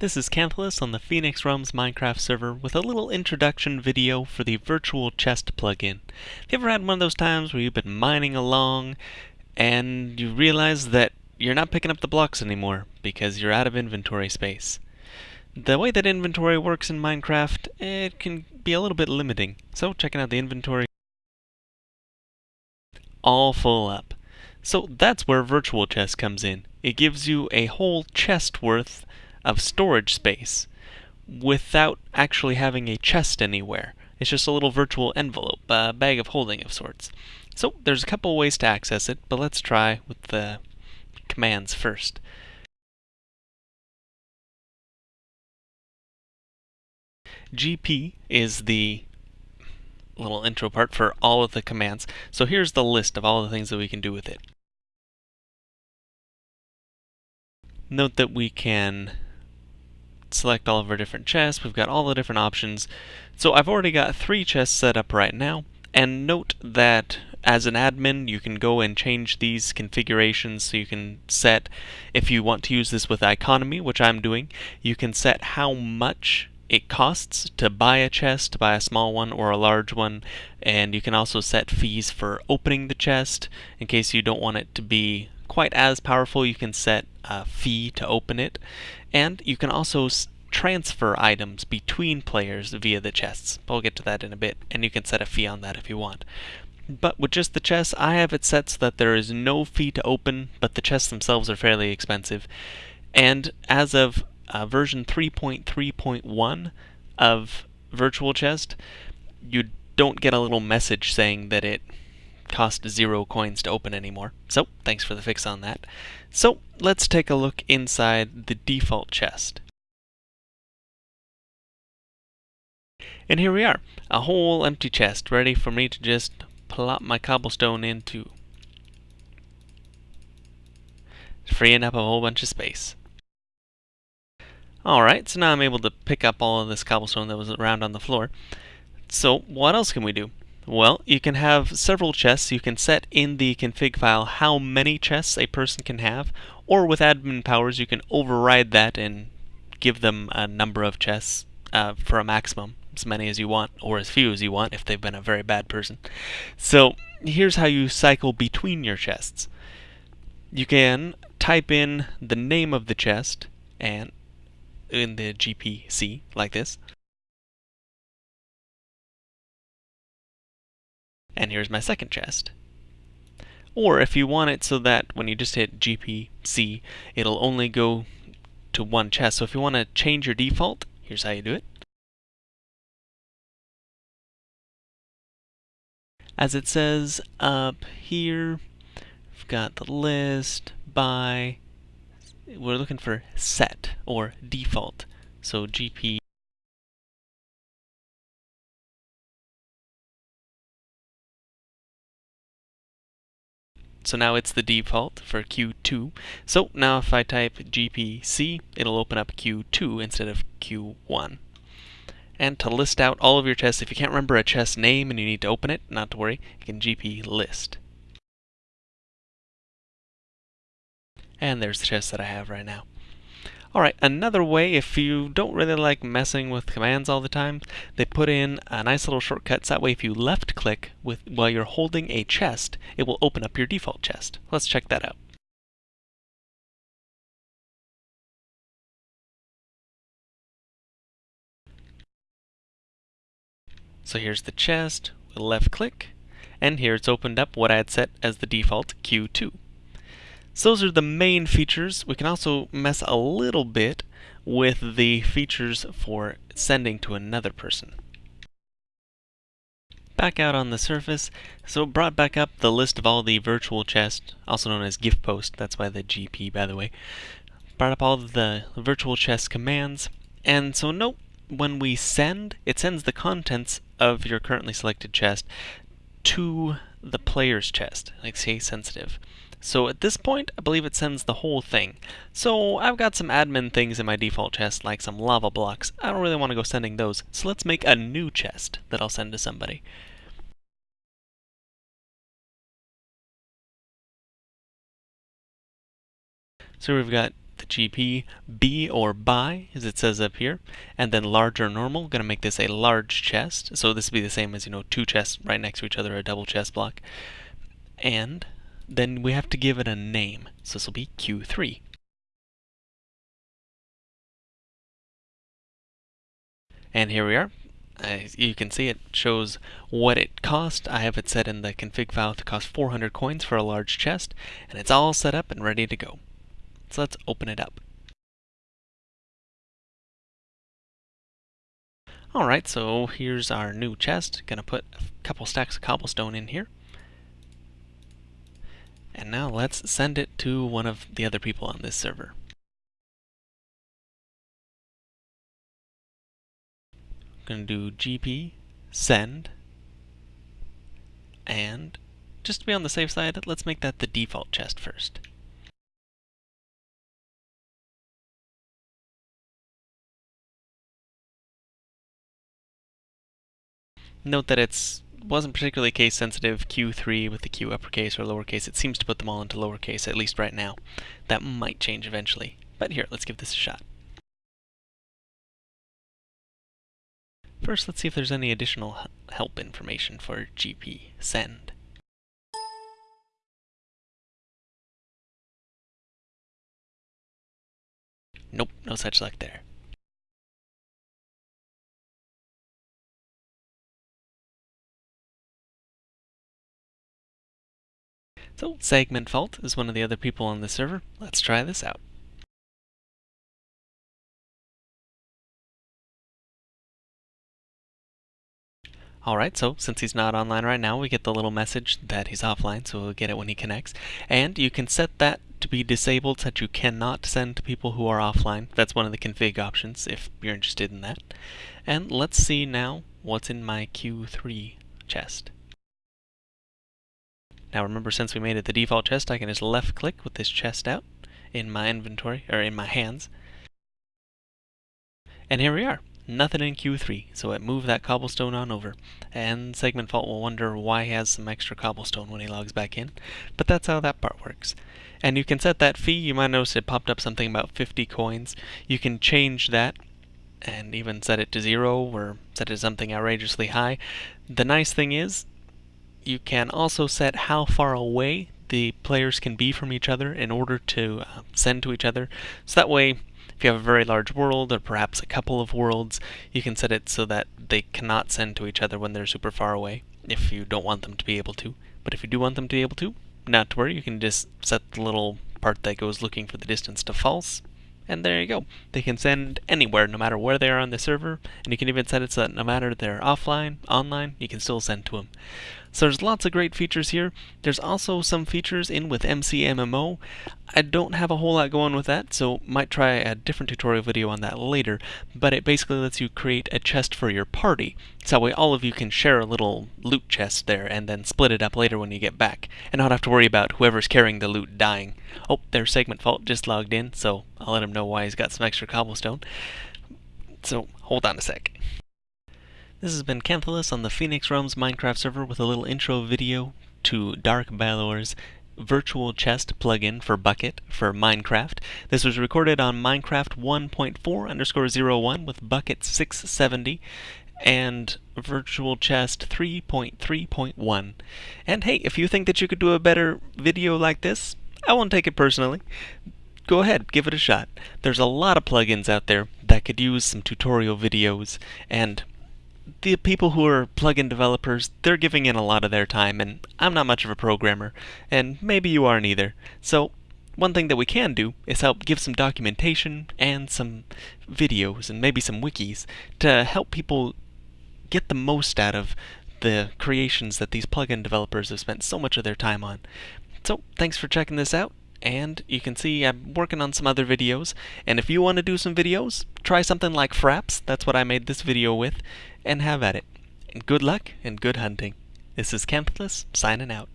This is Canthalus on the Phoenix Realms Minecraft server with a little introduction video for the virtual chest plugin. Have you ever had one of those times where you've been mining along and you realize that you're not picking up the blocks anymore because you're out of inventory space? The way that inventory works in Minecraft, it can be a little bit limiting. So checking out the inventory, all full up. So that's where virtual chest comes in. It gives you a whole chest worth of storage space without actually having a chest anywhere. It's just a little virtual envelope, a bag of holding of sorts. So there's a couple ways to access it, but let's try with the commands first. GP is the little intro part for all of the commands. So here's the list of all the things that we can do with it. Note that we can select all of our different chests. We've got all the different options. So I've already got three chests set up right now. And note that as an admin, you can go and change these configurations so you can set, if you want to use this with economy, which I'm doing, you can set how much it costs to buy a chest, to buy a small one or a large one, and you can also set fees for opening the chest in case you don't want it to be quite as powerful. You can set a fee to open it, and you can also transfer items between players via the chests. But we'll get to that in a bit, and you can set a fee on that if you want. But with just the chests, I have it set so that there is no fee to open, but the chests themselves are fairly expensive. And as of uh, version 3.3.1 of Virtual Chest, you don't get a little message saying that it cost zero coins to open anymore. So, thanks for the fix on that. So, let's take a look inside the default chest. And here we are, a whole empty chest, ready for me to just plop my cobblestone into. Freeing up a whole bunch of space. Alright, so now I'm able to pick up all of this cobblestone that was around on the floor. So, what else can we do? Well, you can have several chests. You can set in the config file how many chests a person can have, or with admin powers, you can override that and give them a number of chests uh, for a maximum, as many as you want, or as few as you want if they've been a very bad person. So here's how you cycle between your chests. You can type in the name of the chest and in the GPC like this. And here's my second chest. Or if you want it so that when you just hit GPC, it'll only go to one chest. So if you want to change your default, here's how you do it. As it says up here, we've got the list by, we're looking for set or default. So GP So now it's the default for Q2. So now if I type GPC, it'll open up Q2 instead of Q1. And to list out all of your chests, if you can't remember a chest name and you need to open it, not to worry, you can GP list. And there's the chest that I have right now. Alright, another way, if you don't really like messing with commands all the time, they put in a nice little shortcut. So that way if you left click with while you're holding a chest, it will open up your default chest. Let's check that out. So here's the chest, left click, and here it's opened up what I had set as the default Q2. So those are the main features. We can also mess a little bit with the features for sending to another person. Back out on the surface, so it brought back up the list of all the virtual chests, also known as gift post, that's why the GP by the way. Brought up all the virtual chest commands, and so note when we send, it sends the contents of your currently selected chest to the player's chest, like say sensitive. So at this point, I believe it sends the whole thing. So I've got some admin things in my default chest, like some lava blocks. I don't really want to go sending those, so let's make a new chest that I'll send to somebody. So we've got the GP B or by, as it says up here, and then large or normal, going to make this a large chest. So this would be the same as, you know, two chests right next to each other, a double chest block. And then we have to give it a name. So this will be Q3. And here we are. You can see it shows what it cost. I have it set in the config file to cost 400 coins for a large chest, and it's all set up and ready to go. So let's open it up. Alright, so here's our new chest. Gonna put a couple stacks of cobblestone in here. And now let's send it to one of the other people on this server. I'm going to do gp send and just to be on the safe side, let's make that the default chest first. Note that it's wasn't particularly case sensitive Q3 with the Q uppercase or lowercase. It seems to put them all into lowercase, at least right now. That might change eventually. But here, let's give this a shot. First, let's see if there's any additional help information for GP send. Nope, no such luck there. So, Segment Fault is one of the other people on the server. Let's try this out. Alright, so since he's not online right now, we get the little message that he's offline, so we'll get it when he connects. And you can set that to be disabled so that you cannot send to people who are offline. That's one of the config options if you're interested in that. And let's see now what's in my Q3 chest. Now remember, since we made it the default chest, I can just left click with this chest out in my inventory, or in my hands. And here we are nothing in Q3, so it moved that cobblestone on over. And Segment Fault will wonder why he has some extra cobblestone when he logs back in, but that's how that part works. And you can set that fee, you might notice it popped up something about 50 coins. You can change that and even set it to zero or set it to something outrageously high. The nice thing is, you can also set how far away the players can be from each other in order to uh, send to each other. So that way, if you have a very large world, or perhaps a couple of worlds, you can set it so that they cannot send to each other when they're super far away, if you don't want them to be able to. But if you do want them to be able to, not to worry, you can just set the little part that goes looking for the distance to false, and there you go. They can send anywhere, no matter where they are on the server, and you can even set it so that no matter they're offline, online, you can still send to them. So there's lots of great features here. There's also some features in with MCMMO. I don't have a whole lot going with that, so might try a different tutorial video on that later, but it basically lets you create a chest for your party. So that way all of you can share a little loot chest there and then split it up later when you get back, and not have to worry about whoever's carrying the loot dying. Oh, there's Segment Fault just logged in, so I'll let him know why he's got some extra cobblestone. So, hold on a sec. This has been Canthalus on the Phoenix Realms Minecraft server with a little intro video to Dark Balor's virtual chest plugin for Bukkit for Minecraft. This was recorded on Minecraft 1.4 underscore 01 with Bukkit 670 and virtual chest 3.3.1. And hey, if you think that you could do a better video like this, I won't take it personally. Go ahead, give it a shot. There's a lot of plugins out there that could use some tutorial videos and the people who are plugin developers, they're giving in a lot of their time, and I'm not much of a programmer, and maybe you aren't either. So, one thing that we can do is help give some documentation and some videos and maybe some wikis to help people get the most out of the creations that these plugin developers have spent so much of their time on. So, thanks for checking this out and you can see I'm working on some other videos. And if you want to do some videos try something like Fraps. That's what I made this video with. And have at it. And good luck and good hunting. This is Canthalus signing out